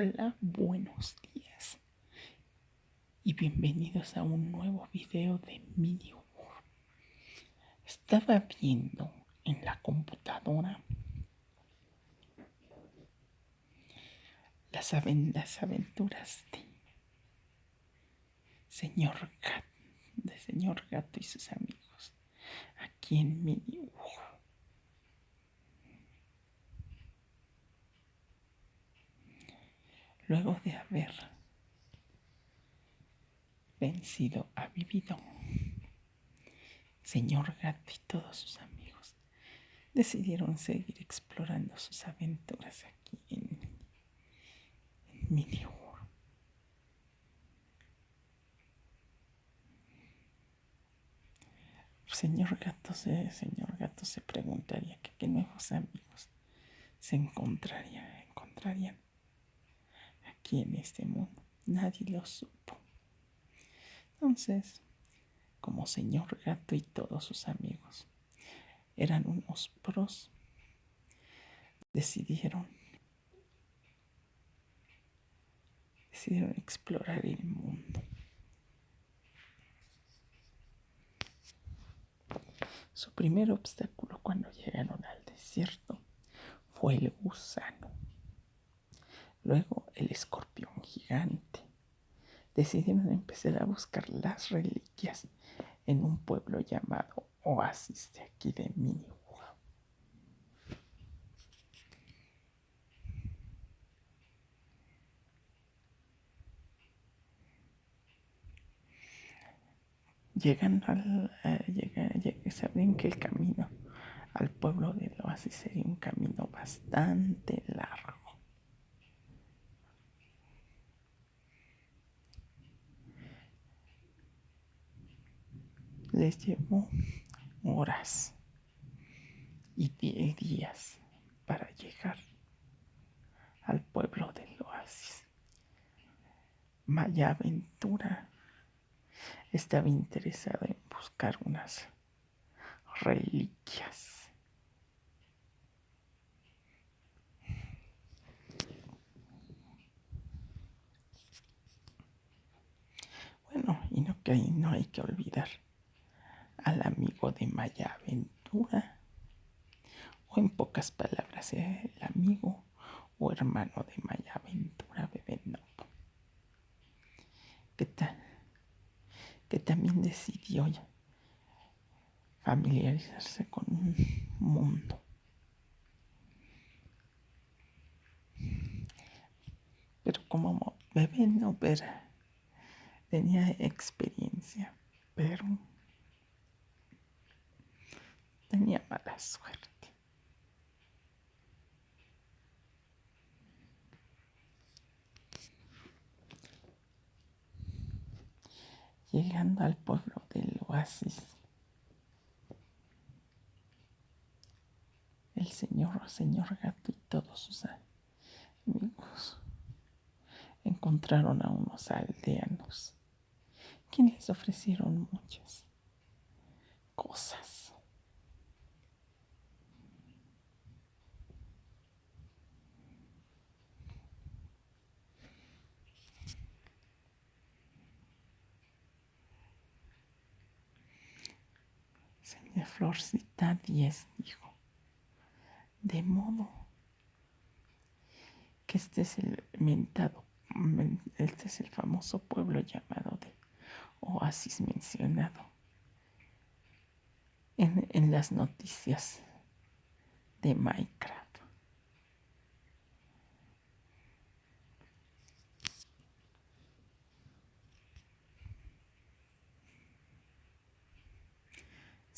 Hola, buenos días. Y bienvenidos a un nuevo video de Mini Estaba viendo en la computadora las, aventuras de señor Gato, de señor Gato y sus amigos aquí en Mini luego de haber vencido a Vivido, señor gato y todos sus amigos decidieron seguir explorando sus aventuras aquí en, en Mini Señor gato, se, señor gato se preguntaría qué nuevos amigos se encontraría, encontrarían aquí en este mundo. Nadie lo supo. Entonces, como señor gato y todos sus amigos eran unos pros, decidieron decidieron explorar el mundo. Su primer obstáculo cuando llegaron al desierto fue el gusano. Luego el escorpión gigante. Decidieron empezar a buscar las reliquias en un pueblo llamado Oasis de aquí de Miniwa. Llegan al. Eh, saben que el camino al pueblo del oasis sería un camino bastante largo. Les llevó horas y días para llegar al pueblo del oasis. Maya Aventura estaba interesada en buscar unas reliquias. Bueno, y no, que no hay que olvidar al amigo de Maya Aventura, o en pocas palabras, el amigo o hermano de Maya Aventura, Bebé Novo, que, que también decidió familiarizarse con un mundo. Pero como bebé no tenía experiencia, pero tenía mala suerte. Llegando al pueblo del oasis, el señor, señor gato y todos sus amigos encontraron a unos aldeanos quienes les ofrecieron muchas cosas. De Florcita 10 dijo, de modo que este es el mentado, este es el famoso pueblo llamado de Oasis mencionado en, en las noticias de Minecraft.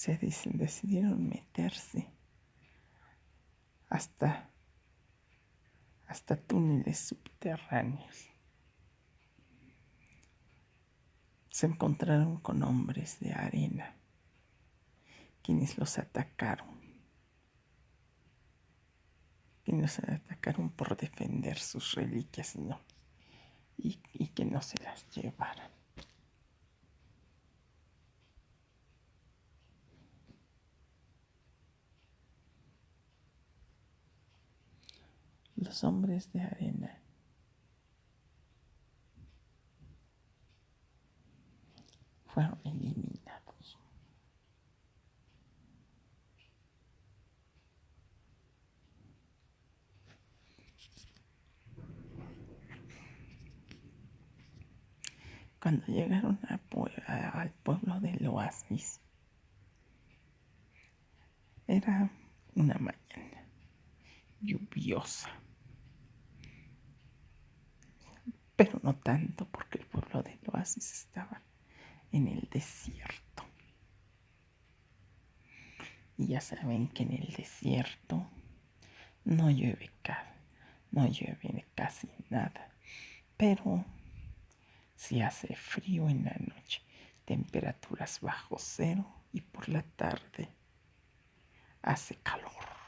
Se decidieron meterse hasta, hasta túneles subterráneos. Se encontraron con hombres de arena, quienes los atacaron, quienes los atacaron por defender sus reliquias y, y que no se las llevaran. Los hombres de arena. Fueron eliminados. Cuando llegaron al pueblo del oasis, era una mañana lluviosa. Pero no tanto porque el pueblo del oasis estaba en el desierto. Y ya saben que en el desierto no llueve, no llueve casi nada, pero si hace frío en la noche, temperaturas bajo cero y por la tarde hace calor.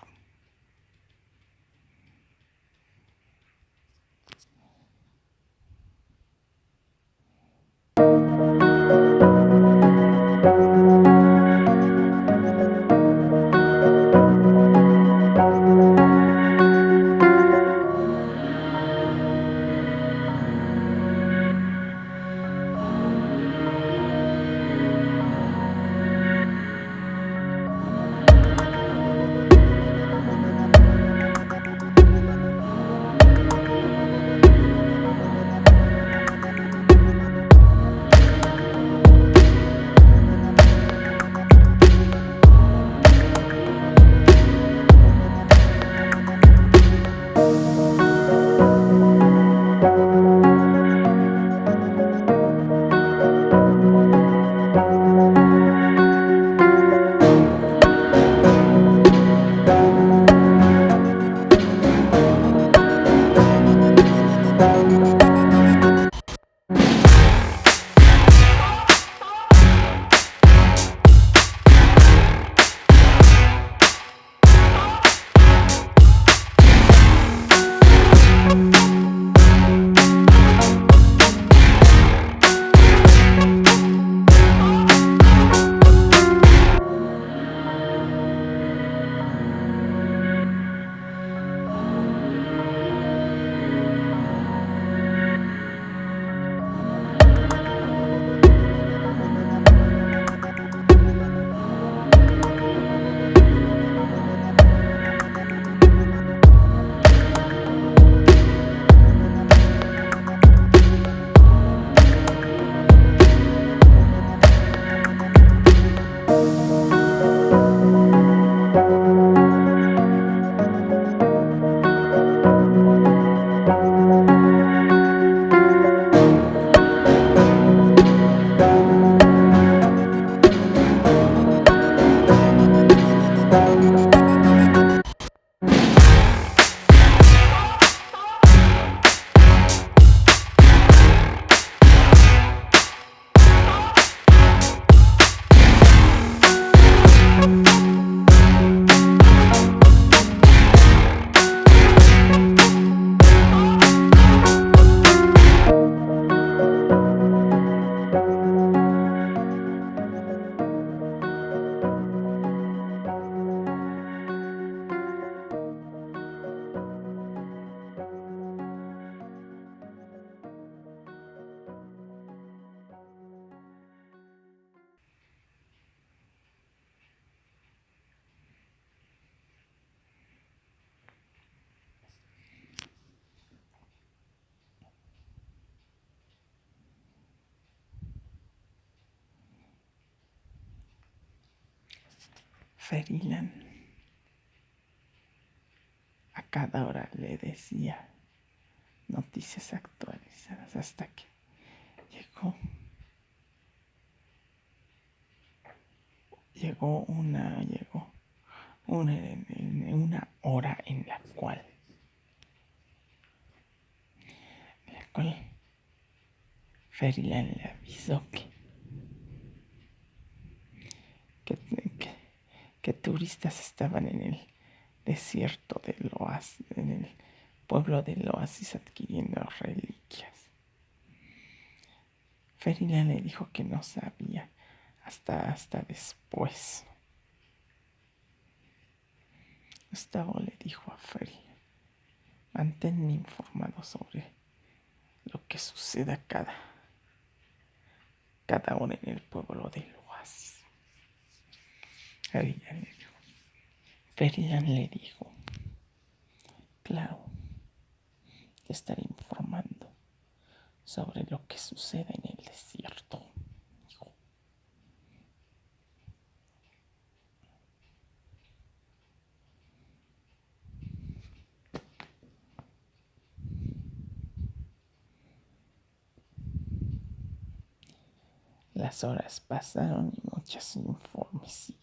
Ferilan. A cada hora le decía noticias actualizadas hasta que llegó llegó una, llegó una, una hora en la cual, en la cual Ferilan le avisó que, que, que, turistas estaban en el desierto del oasis, en el pueblo del oasis adquiriendo reliquias. Ferilan le dijo que no sabía hasta, hasta después. Gustavo le dijo a Feri, manténme informado sobre lo que suceda cada, cada hora en el pueblo del. Ferian le dijo, claro, te estaré informando sobre lo que sucede en el desierto. Las horas pasaron y muchos informes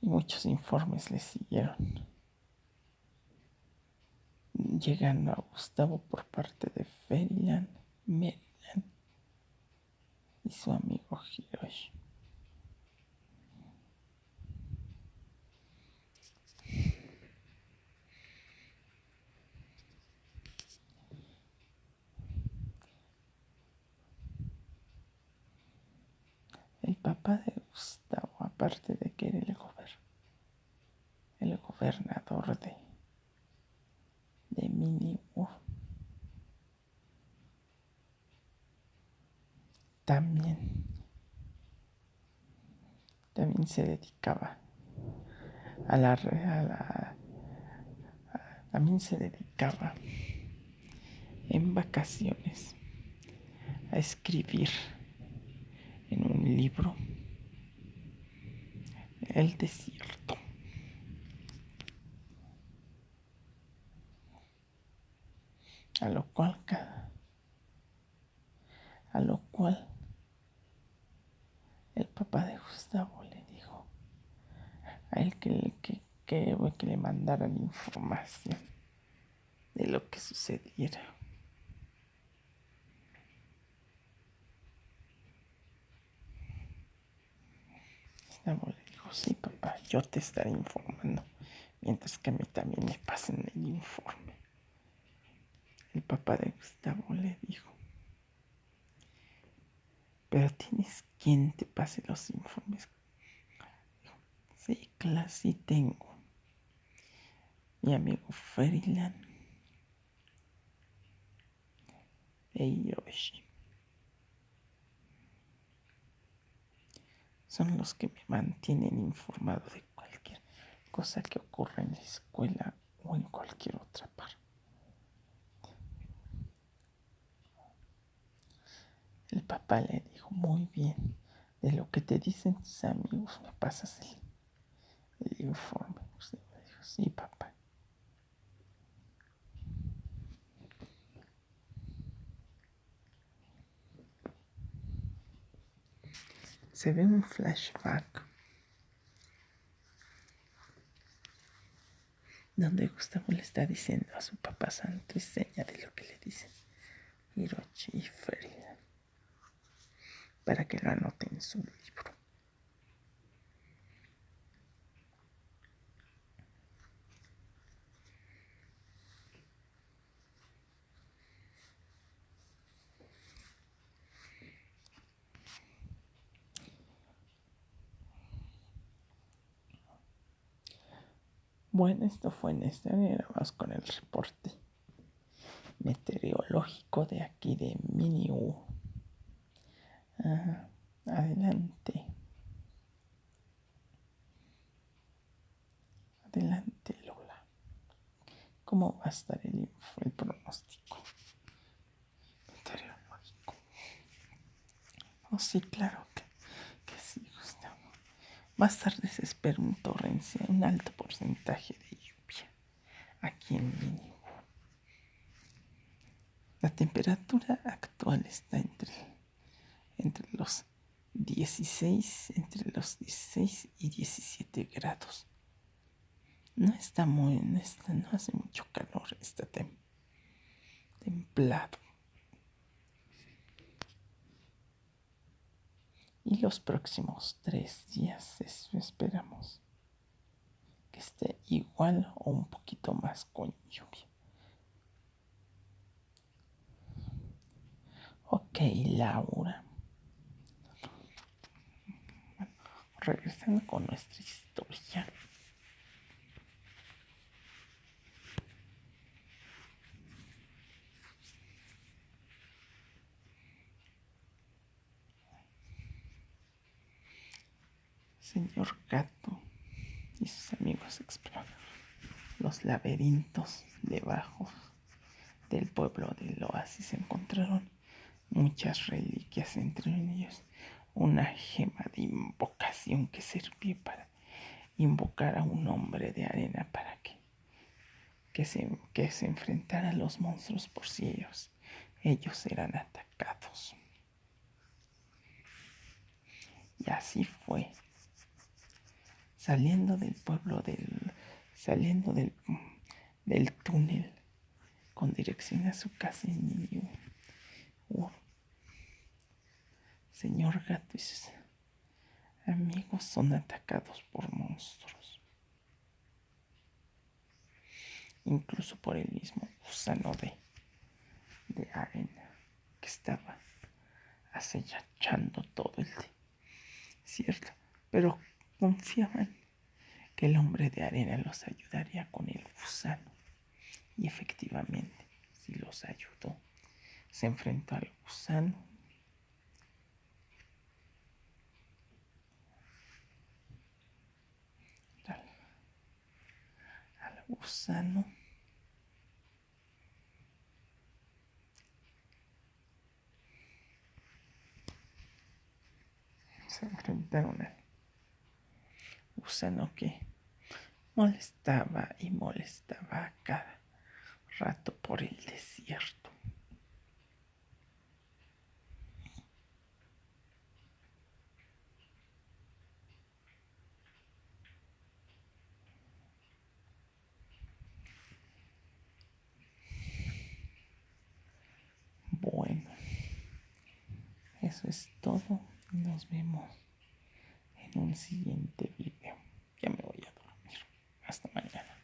y muchos informes le siguieron. Llegando a Gustavo por parte de Feriland, Maryland y su amigo Hiroshi. El papá de Aparte de que era el, el gobernador de, de Minibu, también, también se dedicaba a la, a la también se dedicaba en vacaciones a escribir en un libro El desierto. A lo cual a lo cual el papá de Gustavo le dijo a él que, que, que, que le mandaran información de lo que sucediera. le sí papá, yo te estaré informando, mientras que a mí también me pasen el informe. El papá de Gustavo le dijo, pero tienes quien te pase los informes. sí, claro, sí tengo. Mi amigo Ferilan e Yoshi. Son los que me mantienen informado de cualquier cosa que ocurra en la escuela o en cualquier otra parte. El papá le dijo, muy bien, de lo que te dicen tus amigos, me pasas el, informe. Usted me dijo, sí, papá. Se ve un flashback donde Gustavo le está diciendo a su papá santo y seña de lo que le dicen Hirochi y Ferida para que lo anote en su libro. Bueno, esto fue en este vamos con el reporte meteorológico de aquí de Miniu. adelante. Adelante, Lola. ¿Cómo va a estar el, el pronóstico meteorológico? Oh, sí, claro que, que sí, Gustavo. Más tarde se espera un torrencial, un alto porcentaje de lluvia aquí en Mínimo. La temperatura actual está entre, entre los 16, entre los 16 y 17 grados. No está muy, no, no hace mucho calor, está templado. Y los próximos tres días esperamos que esté igual o un poquito más con lluvia. Ok, Laura. regresando con nuestra historia. Señor Gato y sus amigos exploran los laberintos debajo del pueblo del oasis. Encontraron muchas reliquias, entre ellos una gema de invocación que servía para invocar a un hombre de arena para que, que, se, que se enfrentara a los monstruos por si ellos, ellos eran atacados. Y así fue. Saliendo del pueblo del. saliendo del, del túnel con dirección a su casa en señor gato y sus amigos son atacados por monstruos. Incluso por el mismo gusano de, de arena que estaba acechando todo el día. Cierto, pero confiaban que el hombre de arena los ayudaría con el gusano. Y efectivamente, si los ayudó, se enfrentó al gusano gusano. Se enfrentaron al gusano que molestaba y molestaba cada rato por el desierto. Eso es todo. Nos vemos un siguiente video. Ya me voy a dormir. Hasta mañana.